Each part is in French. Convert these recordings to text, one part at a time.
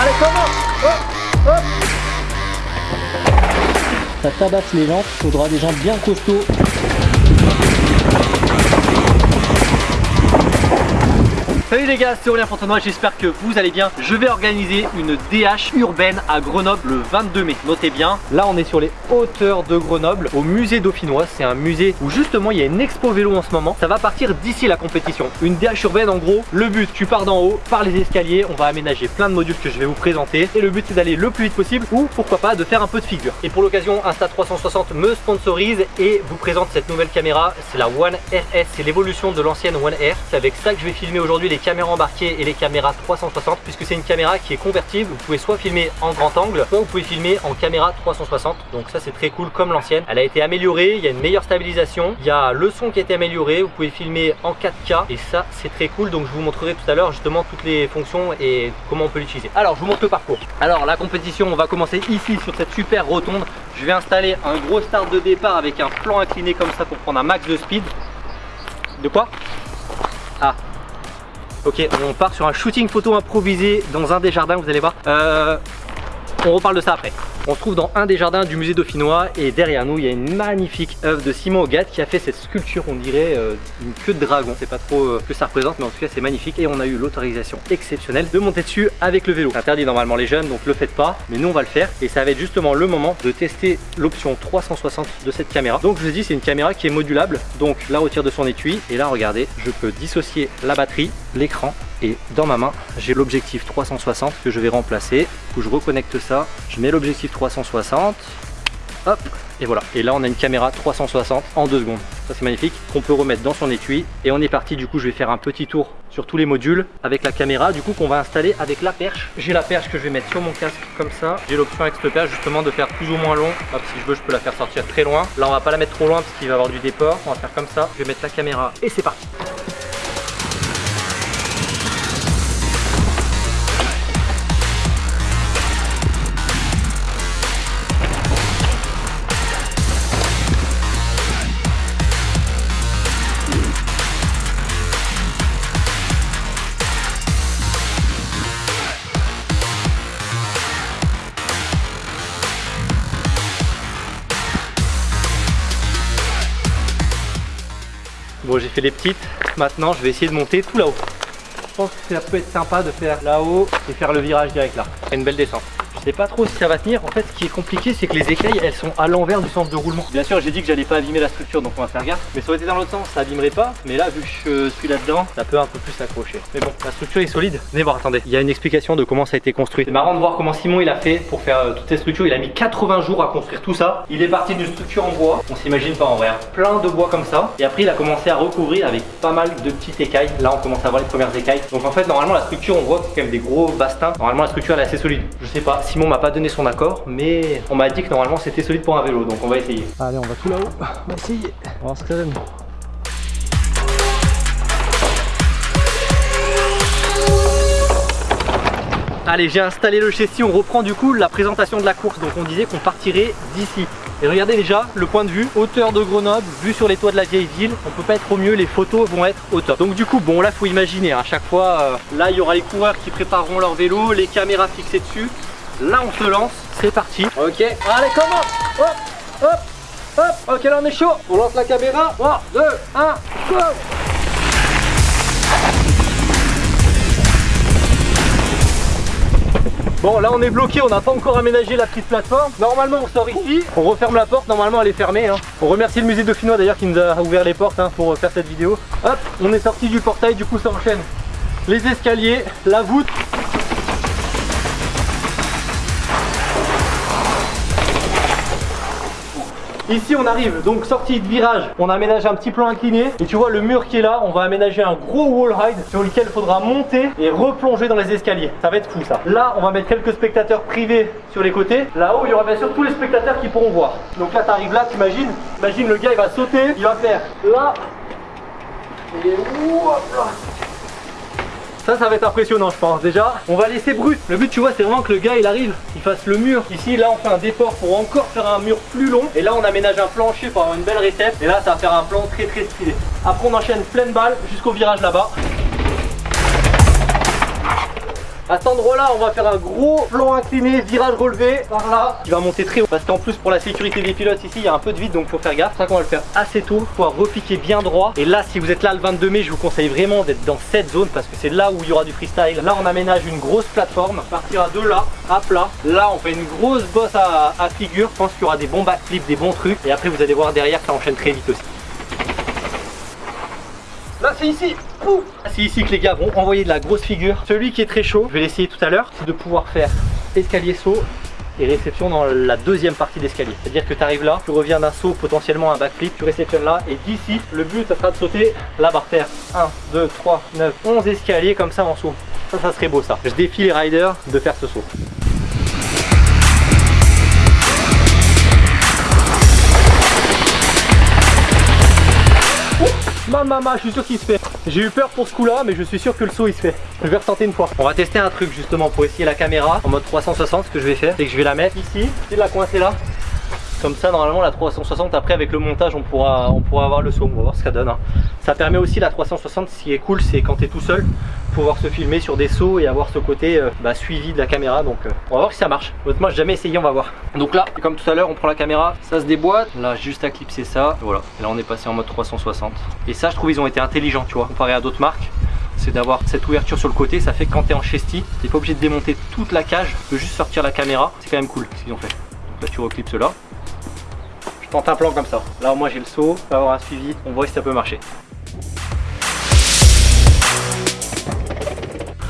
Allez, hop. Ça tabasse les jantes, faudra des jantes bien costauds. Salut les gars, c'est Aurélien Fontenoy, j'espère que vous allez bien. Je vais organiser une DH urbaine à Grenoble le 22 mai. Notez bien, là on est sur les hauteurs de Grenoble, au musée dauphinois. C'est un musée où justement il y a une expo vélo en ce moment. Ça va partir d'ici la compétition. Une DH urbaine en gros, le but, tu pars d'en haut, par les escaliers, on va aménager plein de modules que je vais vous présenter. Et le but c'est d'aller le plus vite possible ou pourquoi pas de faire un peu de figure. Et pour l'occasion, Insta360 me sponsorise et vous présente cette nouvelle caméra. C'est la One RS, c'est l'évolution de l'ancienne One R. C'est avec ça que je vais filmer aujourd'hui les caméras embarquées et les caméras 360 puisque c'est une caméra qui est convertible. Vous pouvez soit filmer en grand angle, soit vous pouvez filmer en caméra 360. Donc ça c'est très cool comme l'ancienne. Elle a été améliorée, il y a une meilleure stabilisation, il y a le son qui a été amélioré, vous pouvez filmer en 4K et ça c'est très cool. Donc je vous montrerai tout à l'heure justement toutes les fonctions et comment on peut l'utiliser. Alors je vous montre le parcours. Alors la compétition on va commencer ici sur cette super rotonde. Je vais installer un gros start de départ avec un plan incliné comme ça pour prendre un max de speed. De quoi? Ah, Ok, on part sur un shooting photo improvisé dans un des jardins, vous allez voir. Euh, on reparle de ça après. On se trouve dans un des jardins du musée dauphinois et derrière nous il y a une magnifique œuvre de Simon Hogat qui a fait cette sculpture on dirait euh, une queue de dragon. C'est pas trop euh, que ça représente mais en tout cas c'est magnifique et on a eu l'autorisation exceptionnelle de monter dessus avec le vélo. Interdit normalement les jeunes donc le faites pas mais nous on va le faire et ça va être justement le moment de tester l'option 360 de cette caméra. Donc je vous ai dit c'est une caméra qui est modulable donc la retire de son étui et là regardez je peux dissocier la batterie, l'écran et dans ma main j'ai l'objectif 360 que je vais remplacer. Où je reconnecte ça. Je mets l'objectif 360 hop et voilà. Et là on a une caméra 360 en deux secondes. Ça c'est magnifique. Qu'on peut remettre dans son étui. Et on est parti. Du coup je vais faire un petit tour sur tous les modules avec la caméra du coup qu'on va installer avec la perche. J'ai la perche que je vais mettre sur mon casque comme ça. J'ai l'option avec cette perche justement de faire plus ou moins long. Hop si je veux je peux la faire sortir très loin. Là on va pas la mettre trop loin parce qu'il va y avoir du déport. On va faire comme ça. Je vais mettre la caméra et c'est parti Bon j'ai fait les petites, maintenant je vais essayer de monter tout là-haut. Je pense que ça peut être sympa de faire là-haut et faire le virage direct là. C'est une belle descente. Je sais pas trop si ça va tenir. En fait, ce qui est compliqué, c'est que les écailles, elles sont à l'envers du sens de roulement. Bien sûr, j'ai dit que j'allais pas abîmer la structure, donc on va faire gaffe. Mais ça aurait été dans l'autre sens, ça abîmerait pas. Mais là, vu que je suis là-dedans, ça peut un peu plus s'accrocher. Mais bon, la structure est solide. Venez voir, attendez. Il y a une explication de comment ça a été construit. C'est marrant de voir comment Simon il a fait pour faire euh, toutes ces structures. Il a mis 80 jours à construire tout ça. Il est parti d'une structure en bois. On s'imagine pas en vrai. hein. Plein de bois comme ça. Et après, il a commencé à recouvrir avec pas mal de petites écailles. Là, on commence à voir les premières écailles. Donc en fait, normalement, la structure, on voit que c'est quand même des gros bastins. Normalement, la structure elle est assez solide. Je sais pas. Simon m'a pas donné son accord, mais on m'a dit que normalement c'était solide pour un vélo, donc on va essayer. Allez, on va tout là-haut, on va essayer. On va voir ce que ça donne. Allez, j'ai installé le châssis, on reprend du coup la présentation de la course. Donc on disait qu'on partirait d'ici. Et regardez déjà le point de vue, hauteur de Grenoble, vue sur les toits de la vieille ville. On peut pas être au mieux, les photos vont être au top. Donc du coup, bon là faut imaginer, à chaque fois, euh, là il y aura les coureurs qui prépareront leur vélo, les caméras fixées dessus. Là on se lance, c'est parti. Ok, allez comment Hop, hop, hop. Ok là on est chaud. On lance la caméra. 3, 2, 1, go Bon là on est bloqué, on n'a pas encore aménagé la petite plateforme. Normalement on sort ici, on referme la porte, normalement elle est fermée. hein. On remercie le musée dauphinois d'ailleurs qui nous a ouvert les portes hein, pour faire cette vidéo. Hop, on est sorti du portail, du coup ça enchaîne. Les escaliers, la voûte, Ici on arrive, donc sortie de virage, on aménage un petit plan incliné et tu vois le mur qui est là, on va aménager un gros wall ride sur lequel il faudra monter et replonger dans les escaliers. Ça va être fou ça. Là on va mettre quelques spectateurs privés sur les côtés. Là-haut il y aura bien sûr tous les spectateurs qui pourront voir. Donc là tu arrives là, t'imagines Imagine le gars il va sauter, il va faire là et hop là. Ça, ça va être impressionnant, je pense. Déjà, on va laisser brut. Le but, tu vois, c'est vraiment que le gars, il arrive, il fasse le mur. Ici, là, on fait un déport pour encore faire un mur plus long. Et là, on aménage un plancher pour avoir une belle réception. Et là, ça va faire un plan très très stylé. Après, on enchaîne pleine balle jusqu'au virage là-bas. À cet endroit-là, on va faire un gros plan incliné, virage relevé par là, qui va monter très haut. Parce qu'en plus, pour la sécurité des pilotes ici, il y a un peu de vide, donc faut faire gaffe. C'est ça qu'on va le faire assez tôt, pouvoir repiquer bien droit. Et là, si vous êtes là le 22 mai, je vous conseille vraiment d'être dans cette zone parce que c'est là où il y aura du freestyle. Là, on aménage une grosse plateforme, partira de là à plat. Là, on fait une grosse bosse à, à figure. Je pense qu'il y aura des bons backflips, des bons trucs. Et après, vous allez voir derrière, ça enchaîne très vite aussi. C'est ici Ouh C'est ici que les gars vont envoyer de la grosse figure. Celui qui est très chaud, je vais l'essayer tout à l'heure, c'est de pouvoir faire escalier saut et réception dans la deuxième partie d'escalier. C'est-à-dire que tu arrives là, tu reviens d'un saut potentiellement un backflip, tu réceptionnes là et d'ici, le but ça sera de sauter là par terre. 1, 2, 3, 9, 11 escaliers comme ça en saut. Ça, ça serait beau ça. Je défie les riders de faire ce saut. Ma maman, je suis sûr qu'il se fait. J'ai eu peur pour ce coup là, mais je suis sûr que le saut il se fait. Je vais retenter une fois. On va tester un truc justement pour essayer la caméra en mode 360. Ce que je vais faire, c'est que je vais la mettre ici, et la coincer là. Comme ça, normalement, la 360, après avec le montage, on pourra, on pourra avoir le saut. On va voir ce que ça donne. hein. Ça permet aussi la 360, ce qui est cool, c'est quand tu es tout seul, pouvoir se filmer sur des sauts et avoir ce côté euh, bah, suivi de la caméra. Donc, euh, on va voir si ça marche. Honnêtement, j'ai jamais essayé, on va voir. Donc là, comme tout à l'heure, on prend la caméra, ça se déboîte. Là, juste à clipser ça. Voilà. Et là, on est passé en mode 360. Et ça, je trouve, ils ont été intelligents, tu vois, comparé à d'autres marques c'est d'avoir cette ouverture sur le côté, ça fait que quand tu es en chesty, tu pas obligé de démonter toute la cage, tu peux juste sortir la caméra, c'est quand même cool ce qu'ils ont fait. Donc là tu reclipses là, je tente un plan comme ça, là moi j'ai le saut, on va avoir un suivi, on voit si ça peut marcher.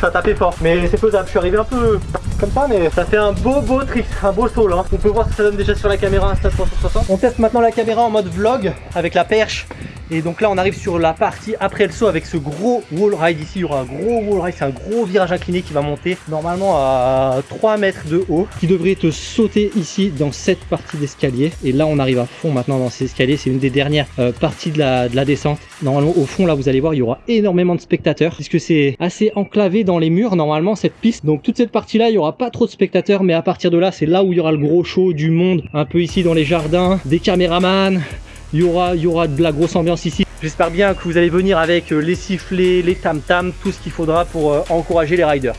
Ça tapait fort, mais c'est faisable, je suis arrivé un peu comme ça, mais ça fait un beau beau trick, un beau saut là. On peut voir ce que ça donne déjà sur la caméra Insta 360. On teste maintenant la caméra en mode vlog avec la perche. Et donc là on arrive sur la partie après le saut avec ce gros wall ride ici, il y aura un gros wall ride, c'est un gros virage incliné qui va monter normalement à 3 mètres de haut, qui devrait te sauter ici dans cette partie d'escalier. Et là on arrive à fond maintenant dans ces escaliers, c'est une des dernières euh, parties de la, de la descente. Normalement au fond là vous allez voir il y aura énormément de spectateurs, puisque c'est assez enclavé dans les murs normalement cette piste. Donc toute cette partie là il y aura pas trop de spectateurs, mais à partir de là c'est là où il y aura le gros show du monde, un peu ici dans les jardins, des caméramans, il y aura, y aura de la grosse ambiance ici. J'espère bien que vous allez venir avec euh, les sifflets, les tam-tams, tout ce qu'il faudra pour euh, encourager les riders.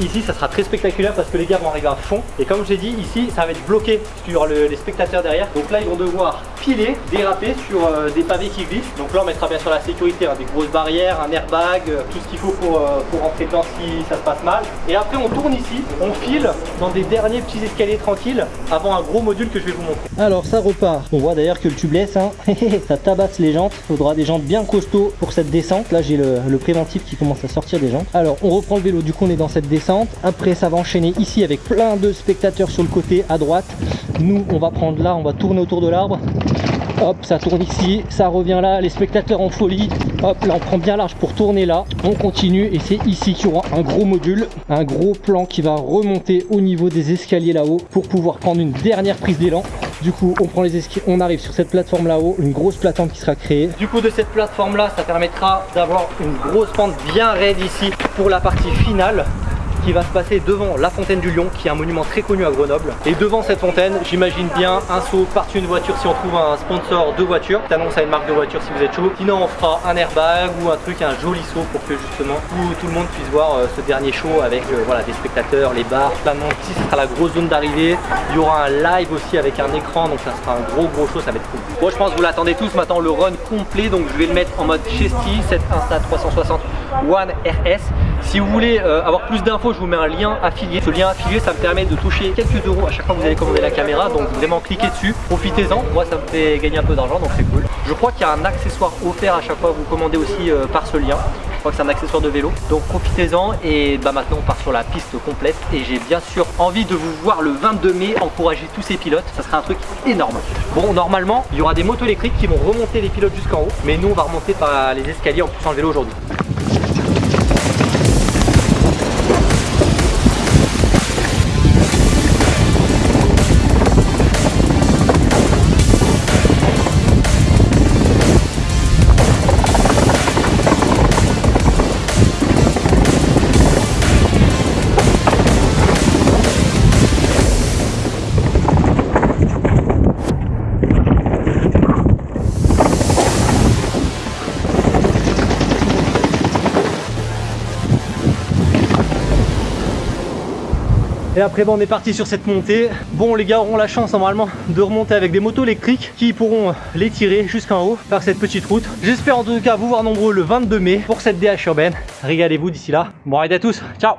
Ici, ça sera très spectaculaire parce que les gars vont arriver à fond. Et comme je l'ai dit, ici, ça va être bloqué sur le- les spectateurs derrière. Donc là, ils vont devoir piler, déraper sur euh, des pavés qui glissent. Donc là, on mettra bien sûr la sécurité, hein, des grosses barrières, un airbag, euh, tout ce qu'il faut pour, euh, pour rentrer dedans si ça se passe mal. Et après, on tourne ici, on file dans des derniers petits escaliers tranquilles avant un gros module que je vais vous montrer. Alors, ça repart. On voit d'ailleurs que le tubeless, hein, ça tabasse les jantes. Faudra des jantes bien costauds pour cette descente. Là, j'ai le, le préventif qui commence à sortir des jantes. Alors, on reprend le vélo. Du coup, on est dans cette descente. Après, ça va enchaîner ici avec plein de spectateurs sur le côté à droite. Nous, on va prendre là, on va tourner autour de l'arbre. Hop, ça tourne ici, ça revient là, les spectateurs en folie. Hop, là on prend bien large pour tourner là. On continue et c'est ici qu'il y aura un gros module, un gros plan qui va remonter au niveau des escaliers là-haut pour pouvoir prendre une dernière prise d'élan. Du coup, on prend les escaliers, on arrive sur cette plateforme là-haut, une grosse plateforme qui sera créée. Du coup, de cette plateforme là, ça permettra d'avoir une grosse pente bien raide ici pour la partie finale qui va se passer devant la fontaine du Lion, qui est un monument très connu à Grenoble. Et devant cette fontaine, j'imagine bien un saut par-dessus une voiture si on trouve un sponsor de voiture. T'annonces à une marque de voiture si vous êtes chaud. Sinon, on fera un airbag ou un truc, un joli saut pour que justement tout, tout le monde puisse voir euh, ce dernier show avec euh, voilà, des spectateurs, les bars, plein de monde. Ici, ce sera la grosse zone d'arrivée. Il y aura un live aussi avec un écran, donc ça sera un gros gros show, ça va être cool. Bon, je pense que vous l'attendez tous maintenant, le run complet, donc je vais le mettre en mode Chesty, cette Insta 360 One RS. Si vous voulez euh, avoir plus d'infos, je vous mets un lien affilié. Ce lien affilié, ça me permet de toucher quelques euros à chaque fois que vous allez commander la caméra. Donc vraiment cliquez dessus, profitez-en. Moi, ça me fait gagner un peu d'argent, donc c'est cool. Je crois qu'il y a un accessoire offert à chaque fois que vous commandez aussi euh, par ce lien. Je crois que c'est un accessoire de vélo. Donc profitez-en et bah maintenant on part sur la piste complète. Et j'ai bien sûr envie de vous voir le 22 mai encourager tous ces pilotes. Ça sera un truc énorme. Bon, normalement, il y aura des motos électriques qui vont remonter les pilotes jusqu'en haut. Mais nous, on va remonter par les escaliers en poussant le vélo aujourd'hui. Et après, bon, on est parti sur cette montée. Bon, les gars auront la chance normalement de remonter avec des motos électriques qui pourront les tirer jusqu'en haut par cette petite route. J'espère en tout cas vous voir nombreux le 22 mai pour cette DH urbaine. Régalez-vous d'ici là. Bon, allez à tous. Ciao